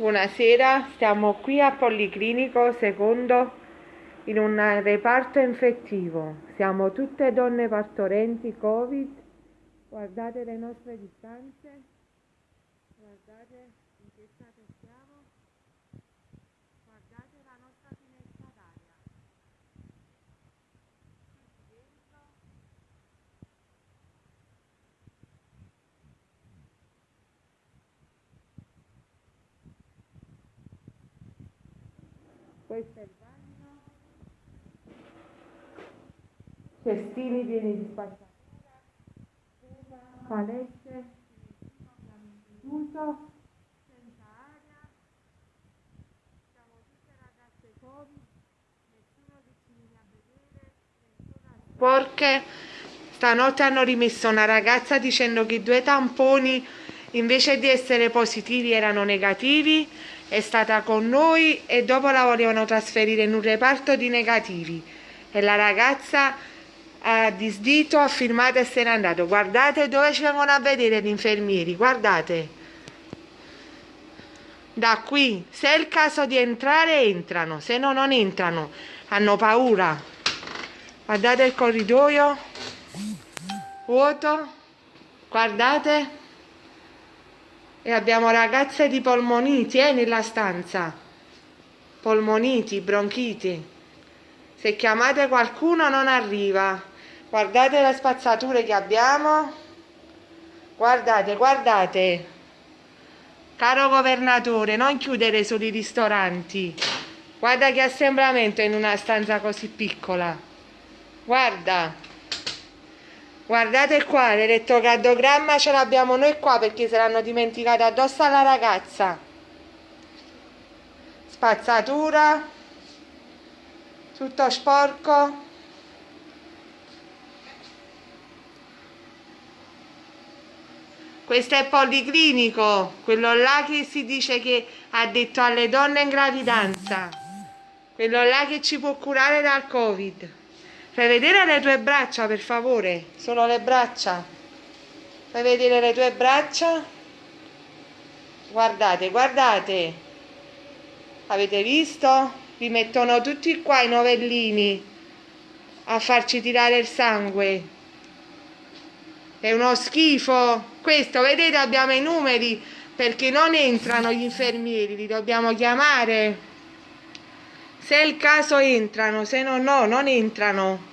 Buonasera, stiamo qui a Policlinico secondo in un reparto infettivo. Siamo tutte donne partorenti Covid. Guardate le nostre distanze. Guardate in che stato siamo. Guardate la nostra finestra d'aria. Tutti dentro. Questo è il bagno. Cestini pieni di spazzatura. Palette. Chiuso. Senza aria. Siamo tutte ragazze Covid. Nessuno che ci viene a vedere. Nessuna sporche. Stanotte hanno rimesso una ragazza dicendo che i due tamponi invece di essere positivi erano negativi è stata con noi e dopo la volevano trasferire in un reparto di negativi. E la ragazza ha disdito, ha firmato e se n'è andato. Guardate dove ci vengono a vedere gli infermieri guardate. Da qui se è il caso di entrare entrano. Se no non entrano. Hanno paura. Guardate il corridoio. Vuoto. Guardate e abbiamo ragazze di polmoniti eh, nella stanza. Polmoniti, bronchiti. Se chiamate qualcuno non arriva. Guardate le spazzature che abbiamo. Guardate, guardate. Caro governatore non chiudere solo i ristoranti. Guarda che assembramento in una stanza così piccola. Guarda Guardate qua, l'elettrocardiogramma ce l'abbiamo noi qua perché se l'hanno dimenticato addosso alla ragazza. Spazzatura. Tutto sporco. Questo è policlinico, quello là che si dice che ha detto alle donne in gravidanza. Quello là che ci può curare dal Covid. Fai vedere le tue braccia, per favore. Solo le braccia. Fai vedere le tue braccia. Guardate, guardate. Avete visto? Vi mettono tutti qua i novellini a farci tirare il sangue. È uno schifo. Questo, vedete, abbiamo i numeri perché non entrano gli infermieri, li dobbiamo chiamare. Se è il caso entrano, se no no, non entrano.